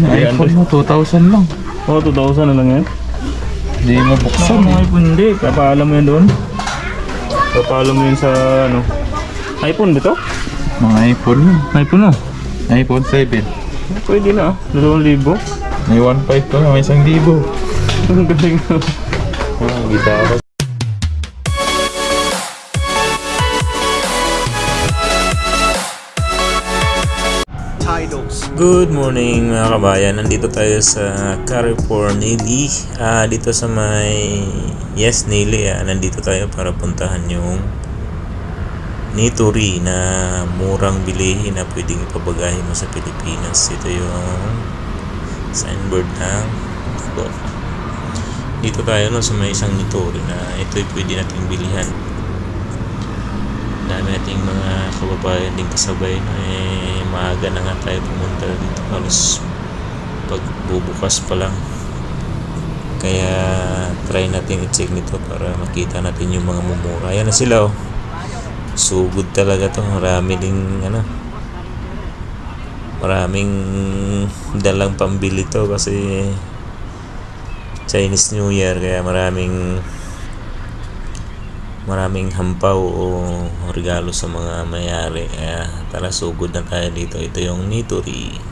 iPhone mo, 2,000 lang. Oo, 2,000 na lang yan. Hindi mo buksan Saan eh. iPhone? Hindi, papaalam mo yan doon. Papaalam mo yun sa ano. iPhone ba ito? Mga iPhone yun. iPhone oh. iPhone 7. Pwede na ah. 2,000. May 1.5 pa nga, may 1,000. Ang galing na. Ah, gitara. Good morning mga kabayan. Nandito tayo sa Carrefour Nili. Ah, dito sa may Yes Nili. Ah. Nandito tayo para puntahan yung Nitori na murang bilihin na pwedeng ipabagahin mo sa Pilipinas. Ito yung signboard ng Go. Dito tayo no, sa may isang Nitori na ito'y pwede nating bilihan dami nating mga kababayan din kasabay na eh maaga na nga tayo pumunta dito. Halos pagbubukas pa lang. Kaya try natin i-check nito para makita natin yung mga mumura. Ayan na sila oh. Sugod talaga to. Marami ding ano maraming dalang pambili to kasi Chinese New Year kaya maraming maraming hampaw o regalo sa mga mayari. Kaya tara sugod na tayo dito. Ito yung Nitori.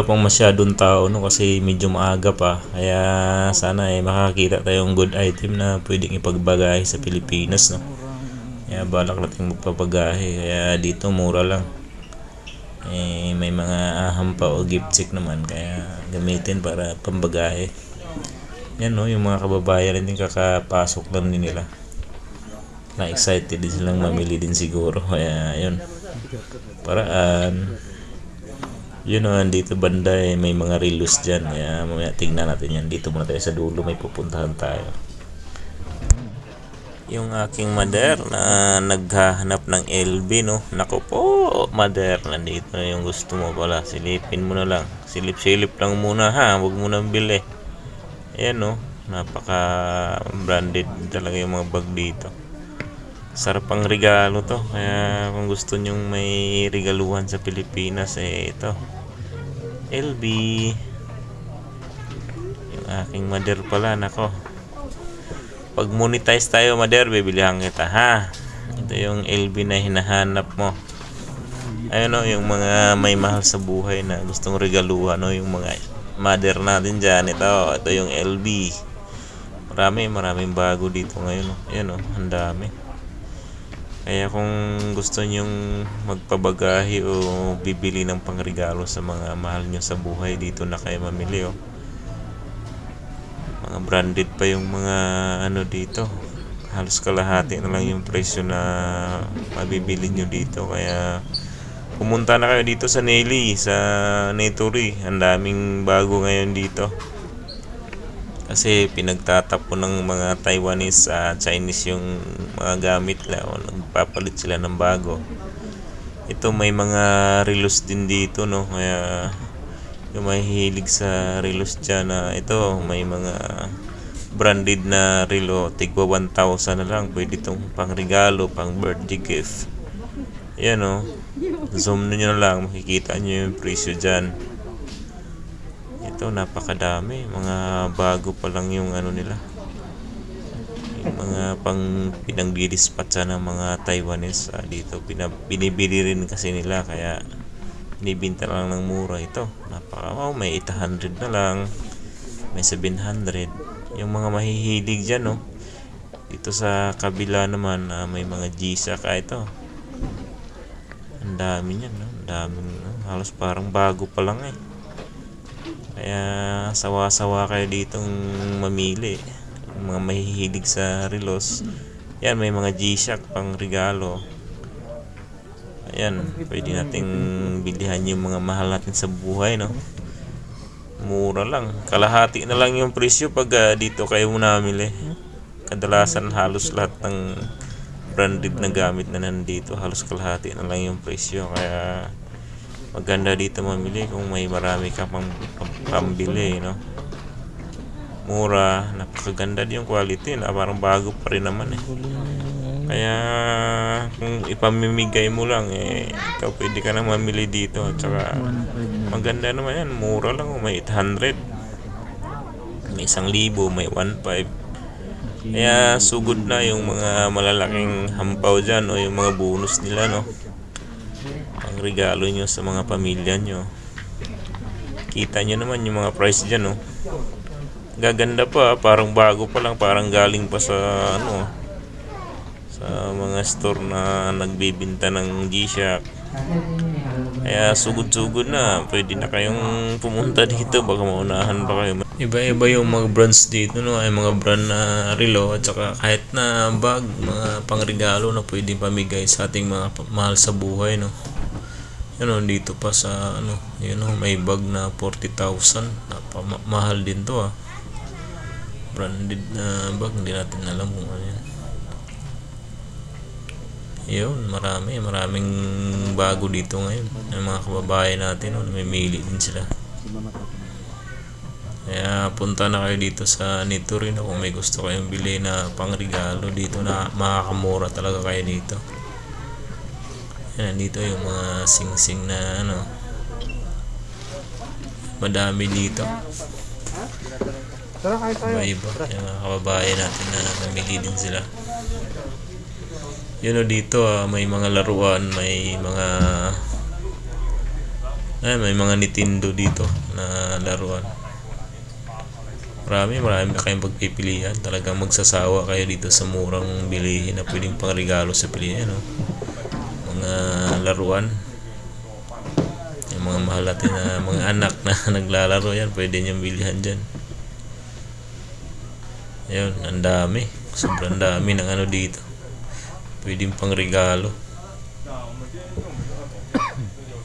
Wala pang masyadong tao no? Kasi medyo maaga pa. Kaya sana eh makakita tayong good item na pwedeng ipagbagahe sa Pilipinas no? Kaya balak natin magpapagahe. Kaya dito mura lang. Eh may mga aham pa o gift check naman. Kaya gamitin para pambagahe. Yan no? Yung mga kababayan din kakapasok lang din nila. Na excited din silang mamili din siguro. Kaya yun. Paraan yun o, dito banda eh, may mga relos dyan. Kaya mamaya tingnan natin yan. Dito muna tayo sa dulo, may pupuntahan tayo. Yung aking mother na naghahanap ng LB, no? Nako po, mother, nandito na yung gusto mo pala. Silipin mo na lang. Silip-silip lang muna ha, huwag mo nang bili. Ayan no, napaka branded talaga yung mga bag dito. Sarap ang regalo to. Kaya kung gusto nyong may regaluhan sa Pilipinas, eh ito. LB. Yung aking mother pala, nako. Pag monetize tayo, mother, bibilihan kita, ha? Ito yung LB na hinahanap mo. Ayun o, yung mga may mahal sa buhay na gustong regaluhan, no? Yung mga mother natin dyan. Ito, ito yung LB. Marami, maraming bago dito ngayon. No? Ayan o, ang dami. Kaya kung gusto nyong magpabagahe o bibili ng pangregalo sa mga mahal nyo sa buhay, dito na kayo mamili oh. Mga branded pa yung mga ano dito. Halos kalahati na lang yung presyo na mabibili nyo dito. Kaya pumunta na kayo dito sa Nelly, sa Netori. Ang daming bago ngayon dito kasi pinagtatapon ng mga Taiwanese sa Chinese yung mga gamit nila. O nagpapalit sila ng bago. Ito may mga relos din dito no? Kaya yung may hilig sa relos dyan na ito may mga branded na relo. Tigwa 1,000 na lang. Pwede itong pang regalo pang birthday gift. Yan o zoom nyo na lang. Makikita nyo yung presyo dyan ito napakadami. Mga bago pa lang yung ano nila. Yung mga pang pinagdidispatcha ng mga Taiwanese ah, dito. Pinab binibili rin kasi nila kaya binibinta lang ng mura ito. Napaka oh, may 800 na lang. May 700 yung mga mahihilig dyan no dito sa kabila naman ah, may mga G-Shock ah, ito. Ang dami niyan no? ang daming no? halos parang bago pa lang eh kaya sawa-sawa kayo ditong mamili. Yung mga mahihilig sa relos. Yan, may mga G-Shock pang regalo. Ayan, pwede nating bilihan yung mga mahal natin sa buhay, no? Mura lang. Kalahati na lang yung presyo pag ah, dito kayo namili. kadalasan halos lahat ng branded na gamit na nandito halos kalahati na lang yung presyo kaya maganda dito mamili kung may marami ka pang, pambili no? Mura napakaganda din yung quality na parang bago pa rin naman eh. Kaya kung ipamimigay mo lang eh ikaw pwede ka na mamili dito at saka maganda naman yan. Mura lang may 800 may isang libo may 1.5 kaya sugod na yung mga malalaking hampaw dyan o yung mga bonus nila no ang regalo nyo sa mga pamilya nyo. Kita nyo naman yung mga price dyan no gaganda pa parang bago pa lang parang galing pa sa ano sa mga store na nagbibinta ng G-Shock. Kaya sugod-sugod na pwede na kayong pumunta dito baka maunahan pa kayo. Iba-iba yung mga brands dito no? Ay mga brand na relo at saka kahit na bag mga pangregalo na pwedeng pamigay sa ating mga mahal sa buhay no yun o, dito pa sa ano yun o, may bag na 40,000 Napama- mahal din to ah. Branded na bag hindi natin alam kung ano yan yun marami maraming bago dito ngayon. Yung mga kababayan natin no, namimili din sila. Kaya punta na kayo dito sa Nitorin kung may gusto kayong bili na pangregalo dito na makakamura talaga kayo dito yan dito yung mga sing-sing na ano madami dito. Iba. Iba yung mga kababayan natin na namili din sila. Yun o dito ah, may mga laruan may mga ay, may mga Nintendo dito na laruan. Marami marami kayong pagpipilian. Talagang magsasawa kayo dito sa murang bilihin na pwedeng pangregalo sa pilihan no? Mga laruan yung mga mahal natin na mga anak na naglalaro yan pwede niyong bilihan dyan Ayun, ang dami. Sobrang dami ng ano dito. Pwedeng pang regalo.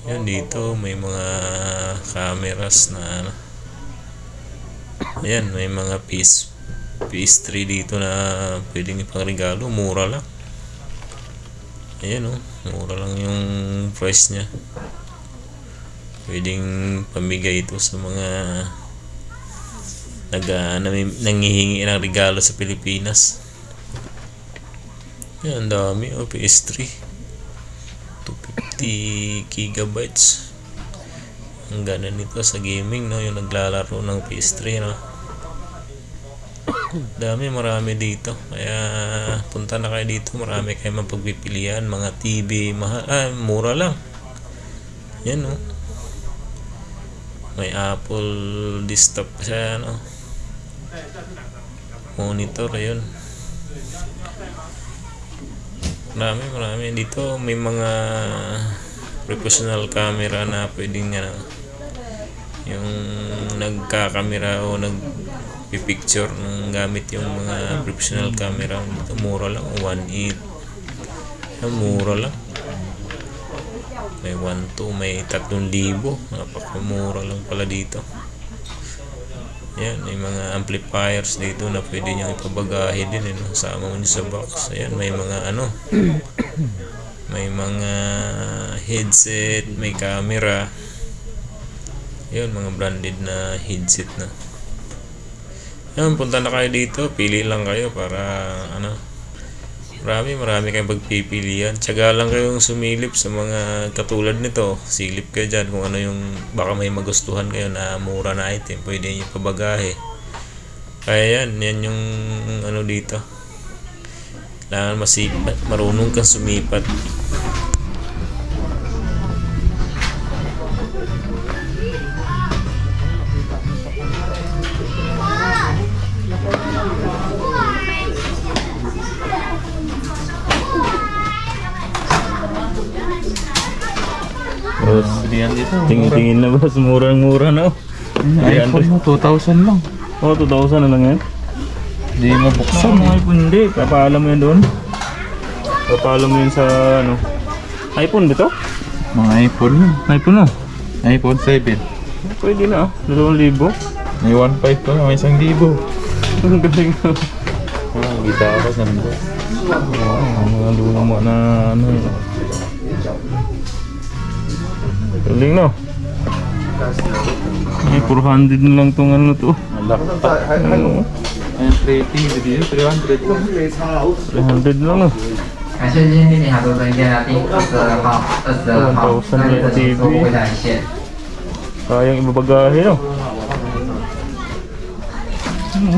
Yan dito, may mga cameras na ano. Ayan, may mga PS, PS3 dito na pwedeng ipang regalo. Mura lang. Ayan oh, mura lang yung price niya. Pwedeng pamigay ito sa mga nag uh, nangihingi ng regalo sa Pilipinas. Yan, ang dami. Oh, PS3. 250 gigabytes. Ang ganda nito sa gaming, no? Yung naglalaro ng PS3, no? Dami, marami dito. Kaya, punta na kayo dito. Marami kayo mapagpipilian. Mga TV, mahal. Ah, mura lang. Yan, no? May Apple desktop siya, no? Monitor, ayun. Marami, marami. Dito may mga professional camera na pwedeng ano, yung nagkakamera o nagpipicture ng gamit yung mga professional camera. Dito mura lang, 1.8. Yan, mura lang. May 1.2, may 3,000. Napakamura lang pala dito. Yan, may mga amplifiers dito na pwede nyo ipabagahe din, eh, no? Sama mo sa box. Ayan, may mga ano, may mga headset, may camera. Yan, mga branded na headset na. Yan, punta na kayo dito. Pili lang kayo para, ano, marami, marami kayong pagpipilian. Tsaga lang kayong sumilip sa mga katulad nito. Silip kayo dyan kung ano yung baka may magustuhan kayo na mura na item. Pwede nyo pabagahe. Kaya yan, yan yung ano dito. Kailangan masipat, marunong kang sumipat. Boss, yan dito. Tingin-tingin na boss, murang-mura na. oh. iPhone mo, 2,000 lang. Oh, 2,000 na lang yan. Hindi mabuksan Saan eh. iPhone? Hindi, papaalam mo yun doon. Papaalam mo yun sa ano. iPhone ba to? Mga iPhone yun. iPhone na. iPhone 7. Pwede na ah. 2,000. May 1.5 pa, may 1,000. Ang galing na. Ah, gitara na rin po. Oh, mga luma na ano yun. Galing no? Ay, 400 na lang tong ano to. Ano? 380, hindi 300 300 lang no? Kasi yun din ihababagyan natin as the hop, as the hop, as the hop, Kayang ibabagahe no? Ano?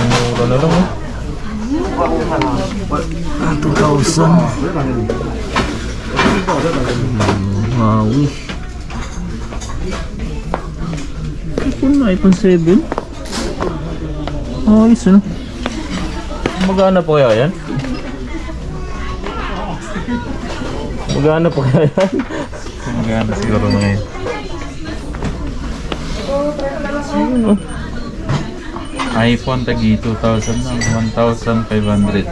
Mura na lang oh. Ah, 2,000 Maui iPhone na, iPhone 7 Ayos ano Magana po kaya yan? Magana po kaya yan? Maganda siguro mga yun. Ano? iPhone tagi 2,000 lang. 1,500.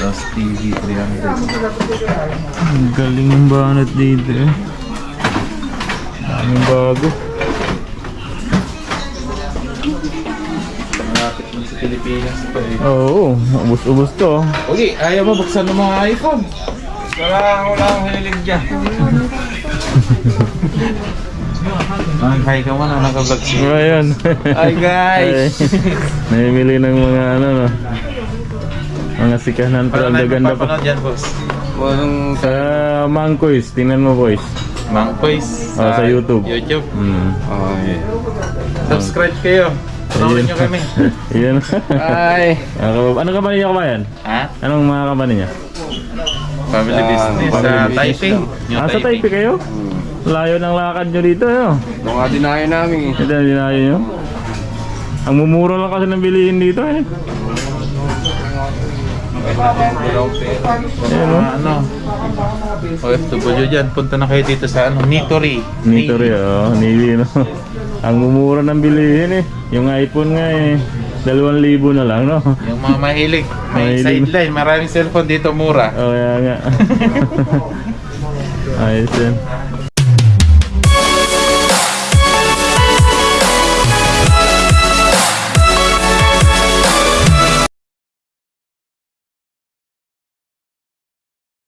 Tapos TV 300. Ang galing ng banat dito eh. Daming bago. Malapit mo sa Pilipinas pa eh. Oo, ubus-ubus to. Okay, ayaw mo buksan ng mga iPhone. Wala, wala akong hilig dyan. Ang hi ka mo na naka-vlog siya. Ayan. Hi guys! Ay, Namimili ng mga ano no. Mga sikahan pero ang gaganda pa. Papanood yan, boss. Sa Mangkoys, tingnan mo boys. Mang Boys. Ah, sa YouTube. YouTube. Hmm. Okay. Subscribe kayo. Panoorin nyo kami. Iyan. Hi! Ano company niya kabayan? Ha? Anong mga company niya? Family business sa Taipei. Ah, sa Taipei kayo? Layo ng lakad nyo dito, ano? Nung nga dinayo namin eh. Ito, dinayo nyo. Ang mumura lang kasi ng bilihin dito, eh. Ayan, oh. Mga ano, OFW dyan, punta na kayo dito sa ano, Nitori. Nitori, oh. Navy, no? Ang mumura ng bilihin, eh. Yung iPhone nga, eh. Dalawang libo na lang, no? Yung mga mahilig, may Mahilig. sideline, maraming cellphone dito mura. Oh, kaya nga. Ayos yan.